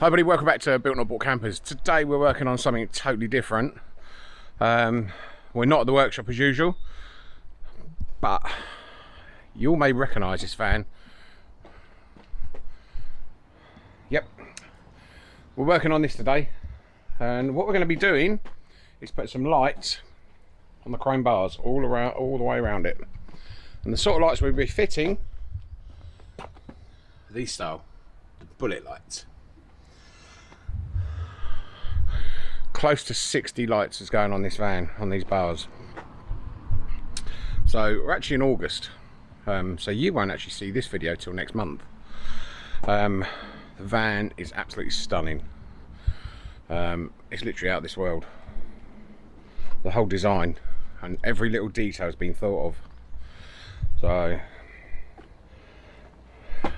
Hi everybody, welcome back to Built Not Bought Campers. Today we're working on something totally different. Um, we're not at the workshop as usual, but you all may recognise this van. Yep, we're working on this today, and what we're going to be doing is put some lights on the chrome bars all around, all the way around it. And the sort of lights we'll be fitting, these style, the bullet lights. Close to 60 lights is going on this van on these bars. So we're actually in August. Um, so you won't actually see this video till next month. Um, the van is absolutely stunning. Um, it's literally out of this world. The whole design and every little detail has been thought of. So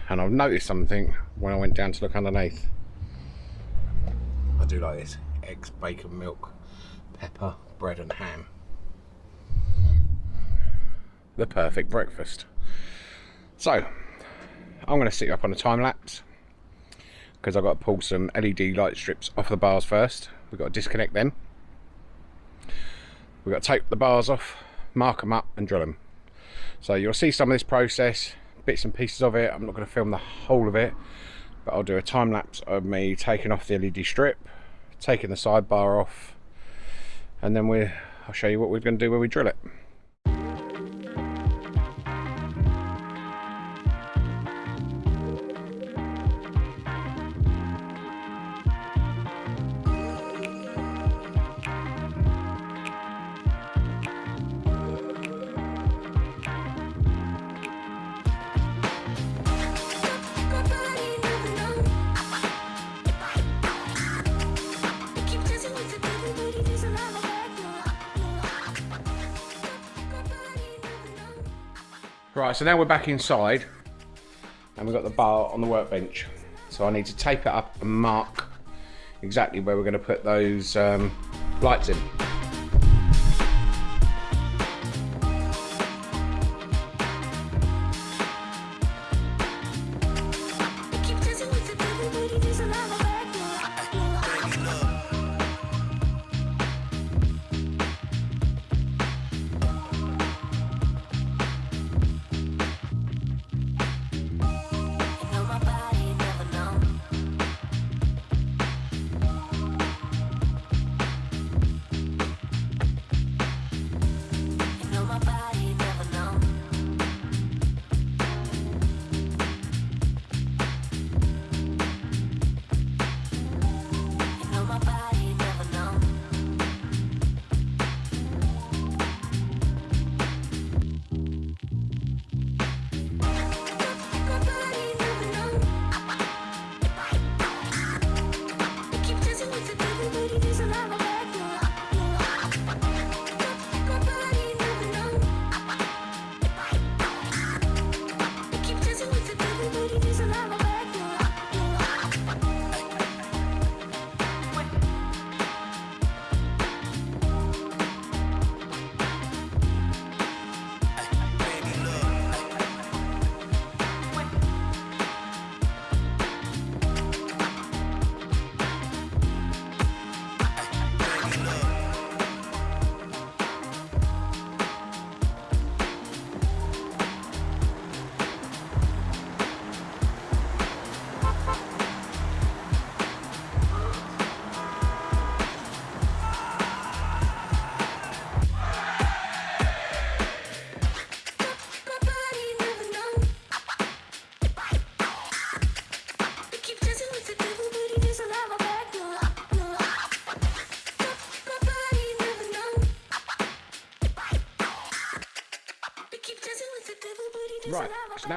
and I've noticed something when I went down to look underneath. I do like this eggs, bacon, milk, pepper, bread and ham. The perfect breakfast. So, I'm going to sit up on a time lapse because I've got to pull some LED light strips off the bars first. We've got to disconnect them. We've got to take the bars off, mark them up and drill them. So you'll see some of this process, bits and pieces of it. I'm not going to film the whole of it, but I'll do a time lapse of me taking off the LED strip, taking the sidebar off and then we I'll show you what we're going to do when we drill it. Right, so now we're back inside and we've got the bar on the workbench. So I need to tape it up and mark exactly where we're going to put those um, lights in.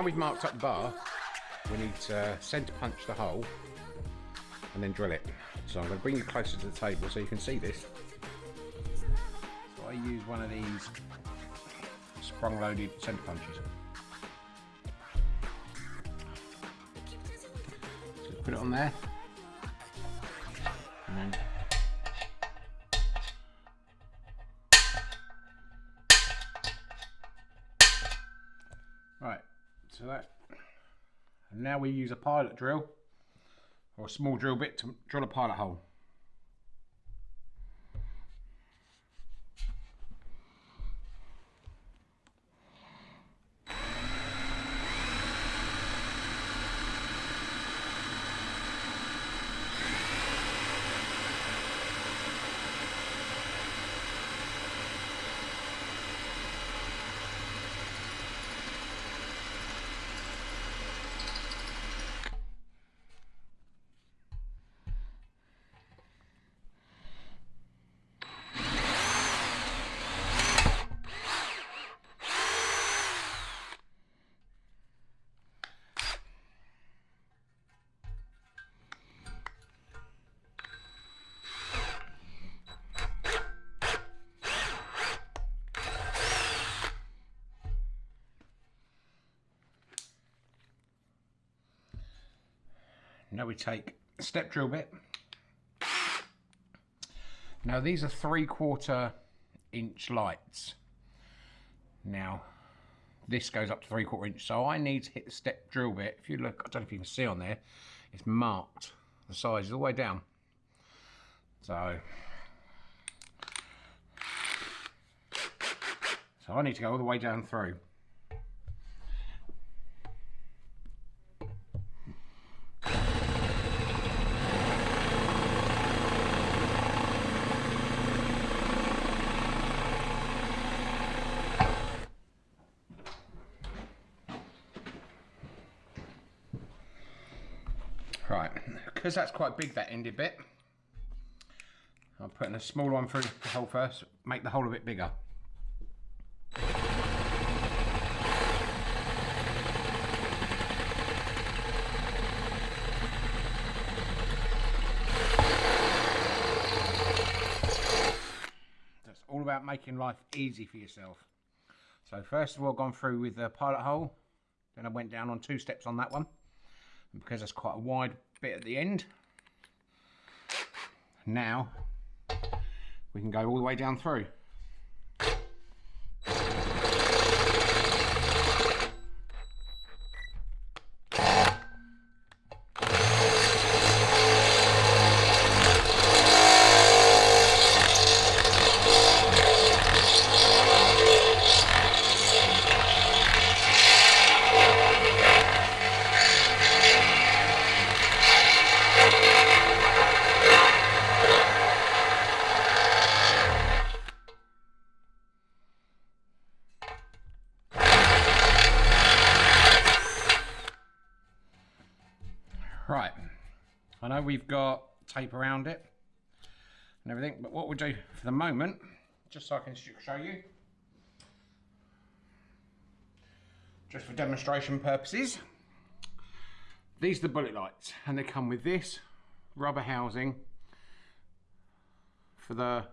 Now we've marked up the bar, we need to uh, centre punch the hole and then drill it. So I'm going to bring you closer to the table so you can see this. So I use one of these sprung loaded centre punches. So put it on there so that, and now we use a pilot drill or a small drill bit to drill a pilot hole. Now we take a step drill bit. Now these are three quarter inch lights. Now this goes up to three quarter inch. So I need to hit the step drill bit. If you look, I don't know if you can see on there, it's marked. The size all the way down. So, so I need to go all the way down through. Right, because that's quite big, that ended bit, I'm putting a small one through the hole first, make the hole a bit bigger. That's all about making life easy for yourself. So first of all, gone through with the pilot hole, then I went down on two steps on that one because that's quite a wide bit at the end. Now we can go all the way down through Right, I know we've got tape around it and everything, but what we'll do for the moment, just so I can show you, just for demonstration purposes, these are the bullet lights and they come with this rubber housing for the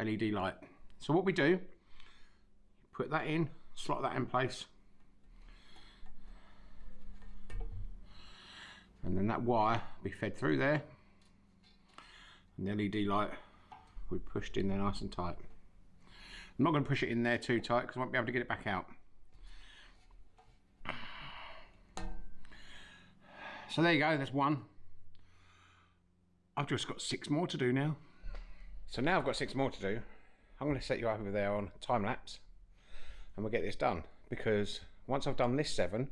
LED light. So what we do, put that in, slot that in place, and then that wire be fed through there and the LED light we pushed in there nice and tight. I'm not going to push it in there too tight because I won't be able to get it back out. So there you go, there's one. I've just got six more to do now. So now I've got six more to do. I'm going to set you up over there on time lapse and we'll get this done because once I've done this seven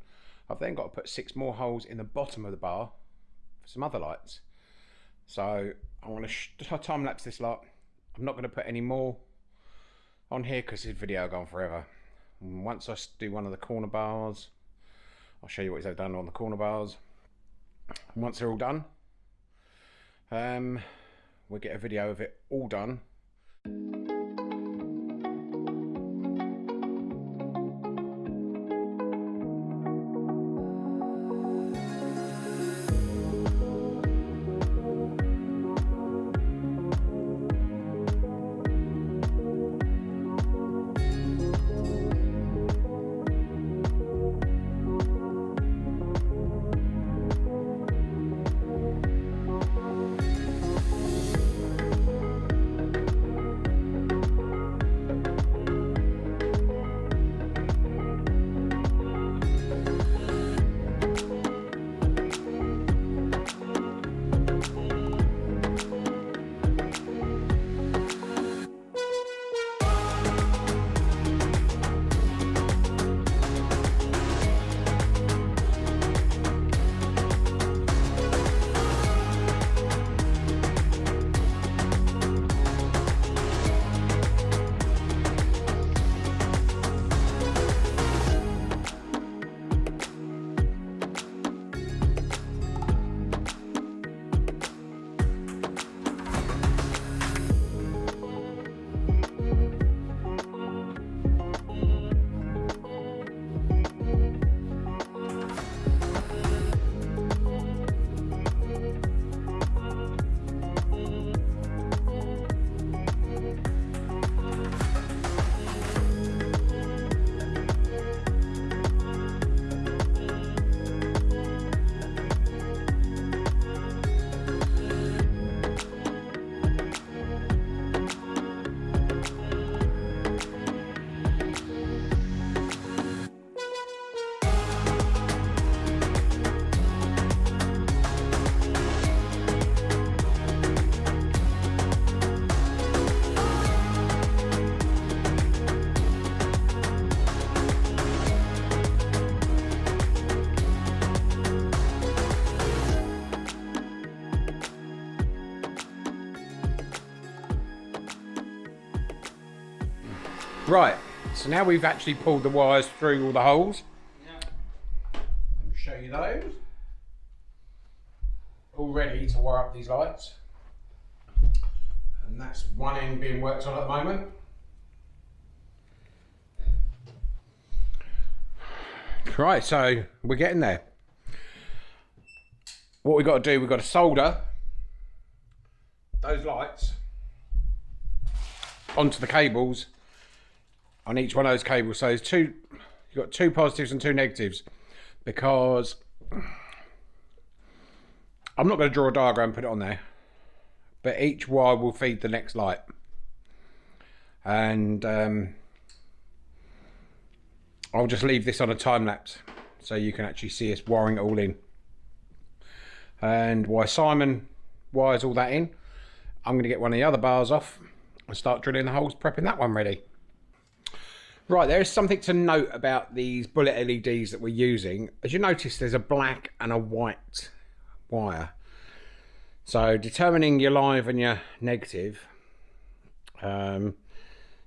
I've then got to put six more holes in the bottom of the bar for some other lights. So I'm going to time lapse this lot. I'm not going to put any more on here because this video will go on forever. And once I do one of the corner bars, I'll show you what he's done on the corner bars. And once they're all done, um, we'll get a video of it all done Right, so now we've actually pulled the wires through all the holes. Let me show you those. All ready to wire up these lights. And that's one end being worked on at the moment. Right, so we're getting there. What we've got to do, we've got to solder those lights onto the cables on each one of those cables. So there's two, you've got two positives and two negatives because I'm not going to draw a diagram put it on there, but each wire will feed the next light. And um, I'll just leave this on a time lapse so you can actually see us wiring it all in. And why Simon wires all that in, I'm going to get one of the other bars off and start drilling the holes, prepping that one ready. Right, there is something to note about these bullet LEDs that we're using. As you notice, there's a black and a white wire. So determining your live and your negative, um,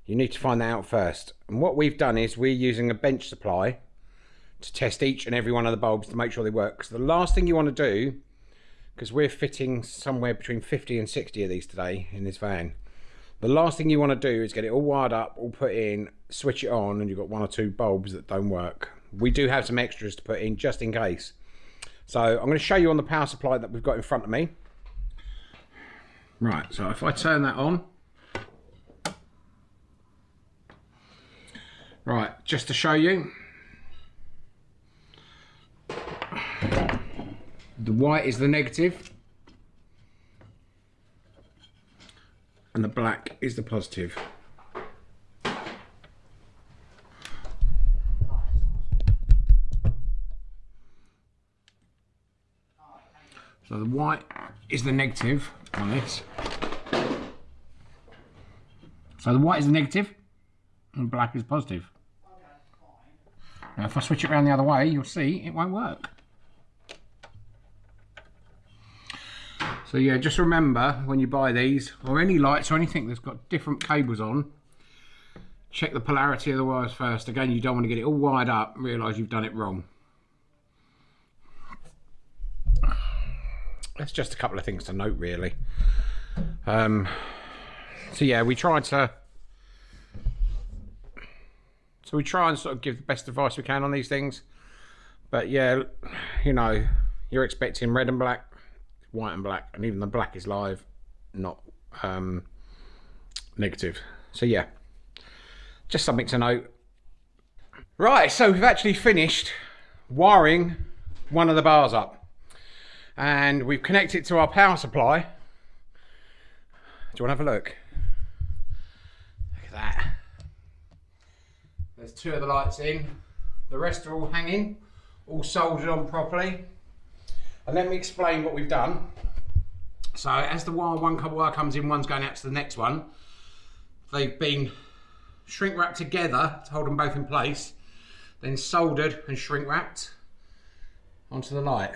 you need to find that out first. And what we've done is we're using a bench supply to test each and every one of the bulbs to make sure they work. So the last thing you want to do, because we're fitting somewhere between 50 and 60 of these today in this van, the last thing you want to do is get it all wired up, all put in, switch it on, and you've got one or two bulbs that don't work. We do have some extras to put in just in case. So I'm going to show you on the power supply that we've got in front of me. Right, so if I turn that on. Right, just to show you. The white is the negative. And the black is the positive. So the white is the negative on this. So the white is the negative and black is positive. Now if I switch it around the other way, you'll see it won't work. So yeah, just remember when you buy these, or any lights or anything that's got different cables on, check the polarity of the wires first. Again, you don't want to get it all wired up and realise you've done it wrong. That's just a couple of things to note really. Um, so yeah, we tried to so we try and sort of give the best advice we can on these things. But yeah, you know, you're expecting red and black white and black, and even the black is live, not um, negative. So yeah, just something to note. Right, so we've actually finished wiring one of the bars up, and we've connected to our power supply. Do you want to have a look? Look at that. There's two of the lights in. The rest are all hanging, all soldered on properly. And let me explain what we've done. So as the wire, one wire comes in, one's going out to the next one. They've been shrink wrapped together to hold them both in place, then soldered and shrink wrapped onto the light.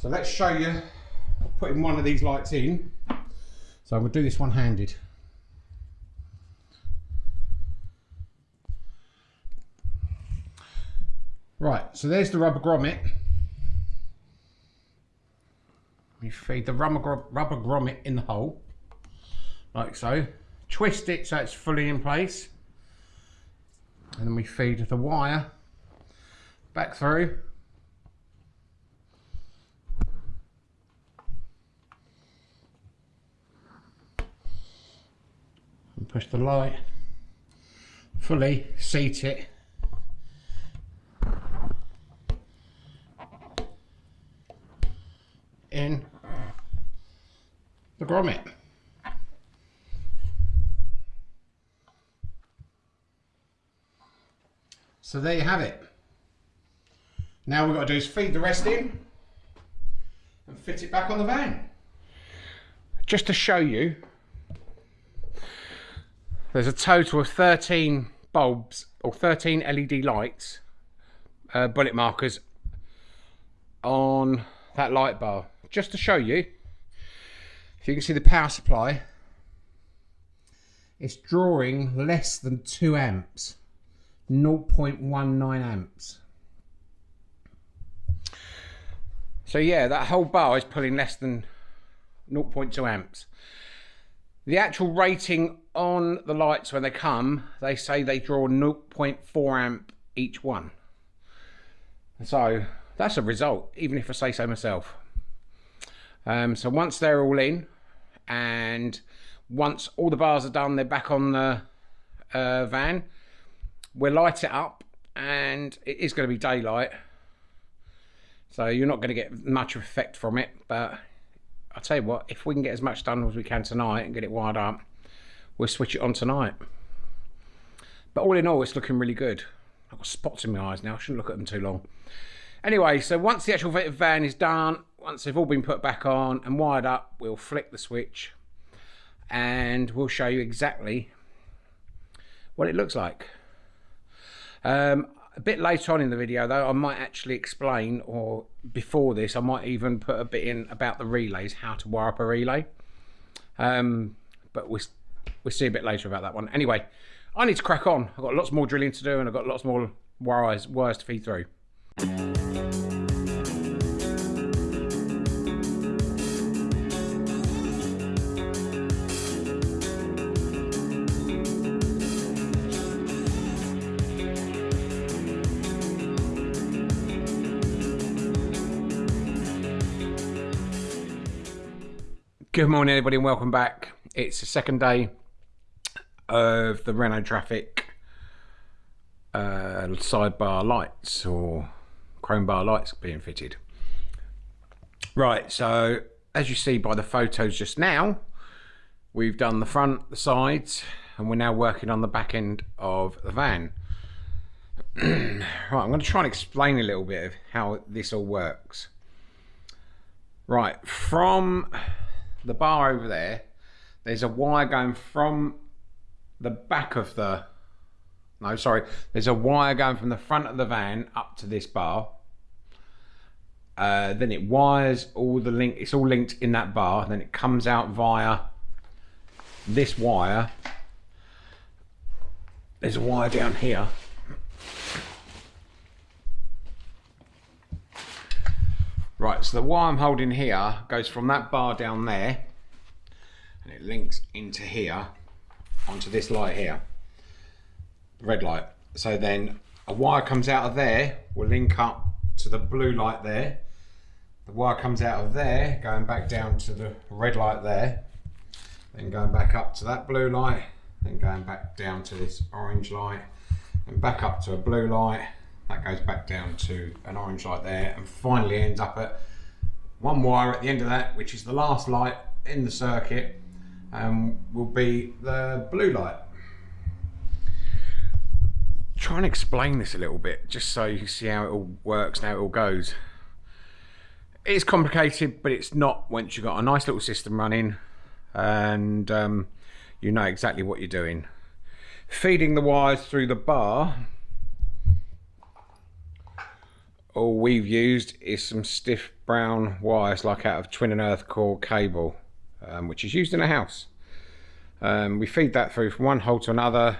So let's show you putting one of these lights in. So I'm to do this one handed. Right, so there's the rubber grommet we feed the rubber, rubber grommet in the hole, like so. Twist it so it's fully in place. And then we feed the wire back through. And push the light fully, seat it in the grommet. So there you have it. Now we've got to do is feed the rest in and fit it back on the van. Just to show you, there's a total of 13 bulbs or 13 LED lights, uh, bullet markers on that light bar just to show you, if you can see the power supply. It's drawing less than 2 amps 0.19 amps. So yeah that whole bar is pulling less than 0.2 amps. The actual rating on the lights when they come they say they draw 0.4 amp each one. So that's a result even if I say so myself. Um, so once they're all in and once all the bars are done, they're back on the uh, van. We'll light it up and it is going to be daylight. So you're not going to get much effect from it, but I'll tell you what, if we can get as much done as we can tonight and get it wired up, we'll switch it on tonight. But all in all, it's looking really good. I've got spots in my eyes now, I shouldn't look at them too long. Anyway, so once the actual van is done, once they've all been put back on and wired up, we'll flick the switch and we'll show you exactly what it looks like. Um, a bit later on in the video though I might actually explain or before this I might even put a bit in about the relays how to wire up a relay. Um, but we'll, we'll see a bit later about that one. Anyway I need to crack on. I've got lots more drilling to do and I've got lots more wires, wires to feed through Good morning, everybody, and welcome back. It's the second day of the Renault Trafic uh, sidebar lights or chrome bar lights being fitted. Right, so as you see by the photos just now, we've done the front, the sides, and we're now working on the back end of the van. right, I'm going to try and explain a little bit of how this all works. Right, from the bar over there, there's a wire going from the back of the, no, sorry, there's a wire going from the front of the van up to this bar. Uh, then it wires all the link, it's all linked in that bar. Then it comes out via this wire. There's a wire down here. Right, so the wire I'm holding here goes from that bar down there and it links into here onto this light here, red light. So then a wire comes out of there, will link up to the blue light there. The wire comes out of there, going back down to the red light there, then going back up to that blue light, then going back down to this orange light, and back up to a blue light, that goes back down to an orange light there and finally ends up at one wire at the end of that which is the last light in the circuit and will be the blue light. Try and explain this a little bit just so you can see how it all works and how it all goes. It's complicated but it's not once you've got a nice little system running and um, you know exactly what you're doing. Feeding the wires through the bar all we've used is some stiff brown wires like out of twin and earth core cable um, which is used in a house. Um, we feed that through from one hole to another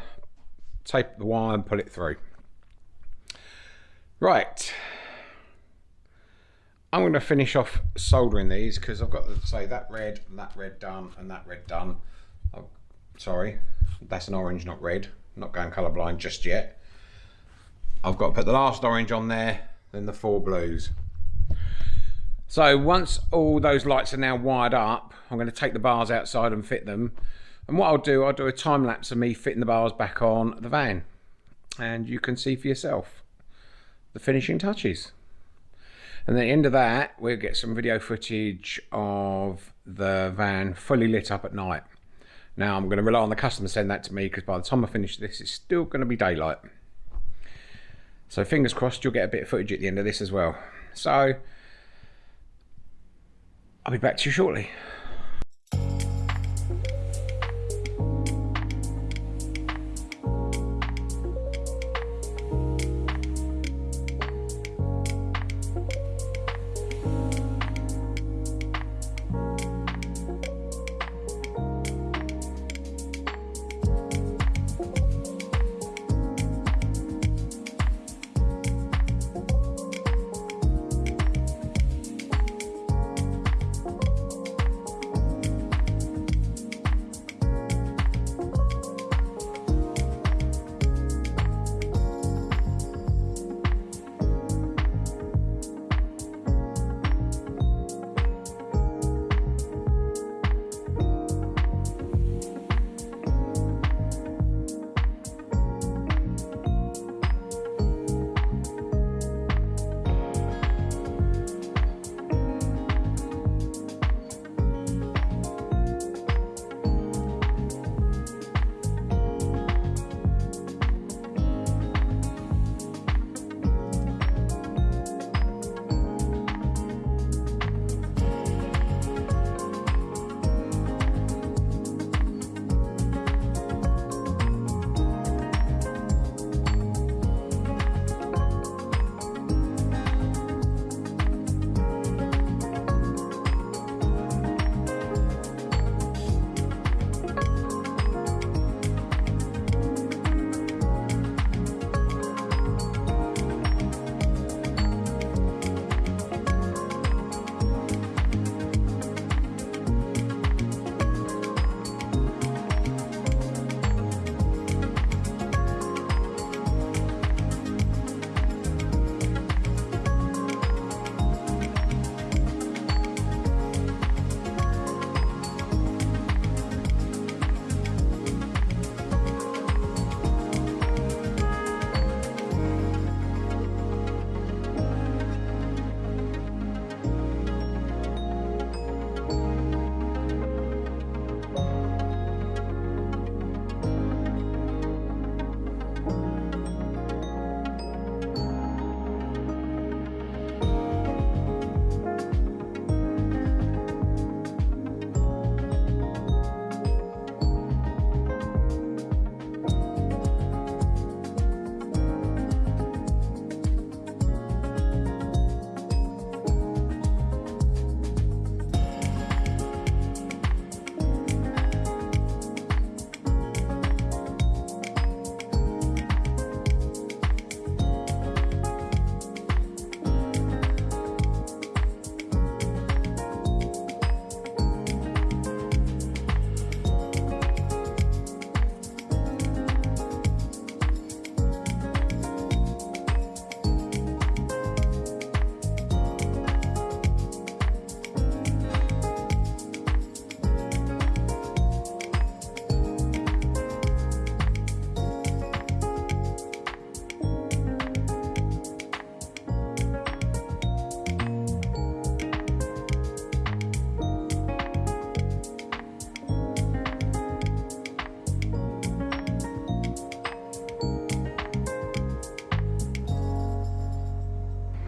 tape the wire and pull it through. Right. I'm going to finish off soldering these because I've got to say that red and that red done and that red done. Oh, sorry that's an orange not red. I'm not going colorblind just yet. I've got to put the last orange on there then the four blues. So once all those lights are now wired up, I'm going to take the bars outside and fit them. And what I'll do, I'll do a time lapse of me fitting the bars back on the van. And you can see for yourself the finishing touches. And at the end of that, we'll get some video footage of the van fully lit up at night. Now I'm going to rely on the customer to send that to me because by the time I finish this, it's still going to be daylight. So fingers crossed you'll get a bit of footage at the end of this as well. So I'll be back to you shortly.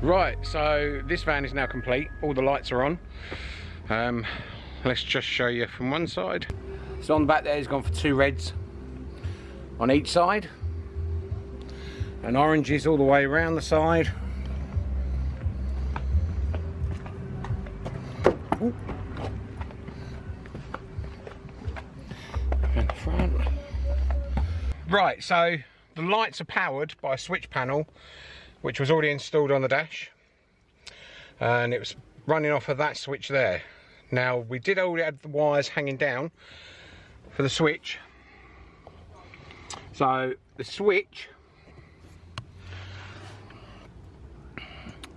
Right, so this van is now complete. All the lights are on. Um, let's just show you from one side. So on the back there, he's gone for two reds on each side. And oranges all the way around the side. Ooh. And the front. Right, so the lights are powered by a switch panel which was already installed on the dash. And it was running off of that switch there. Now we did already have the wires hanging down for the switch. So the switch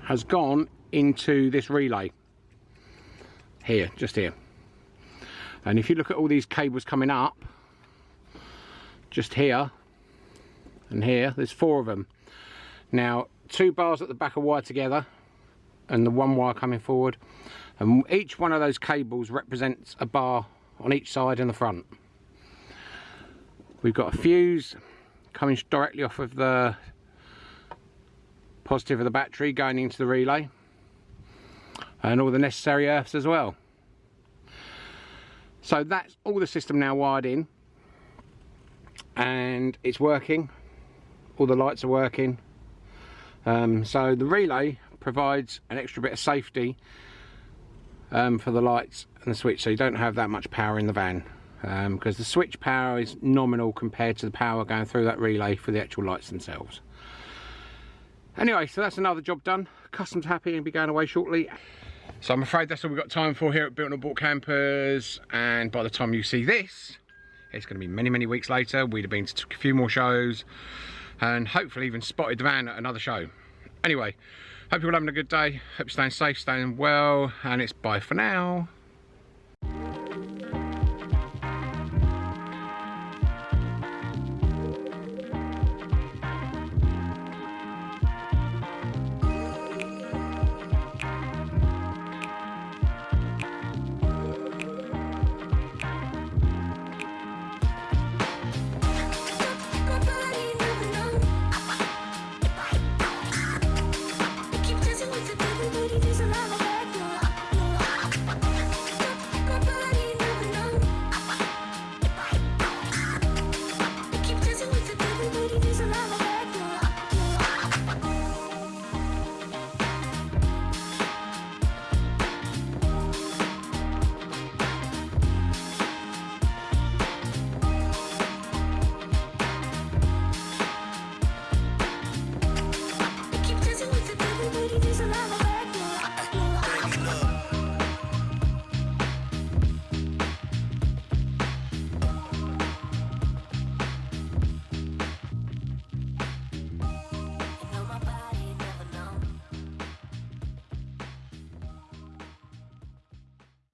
has gone into this relay. Here just here. And if you look at all these cables coming up just here and here there's four of them now, two bars at the back are wired together and the one wire coming forward. And each one of those cables represents a bar on each side and the front. We've got a fuse coming directly off of the positive of the battery going into the relay and all the necessary earths as well. So that's all the system now wired in and it's working. All the lights are working, um, so the relay provides an extra bit of safety um, for the lights and the switch so you don't have that much power in the van because um, the switch power is nominal compared to the power going through that relay for the actual lights themselves. Anyway, so that's another job done. Customs happy and be going away shortly. So I'm afraid that's all we've got time for here at Built Not Bought Campers and by the time you see this it's going to be many many weeks later. We'd have been to a few more shows and hopefully even spotted the van at another show. Anyway, hope you're all having a good day. Hope you're staying safe, staying well, and it's bye for now.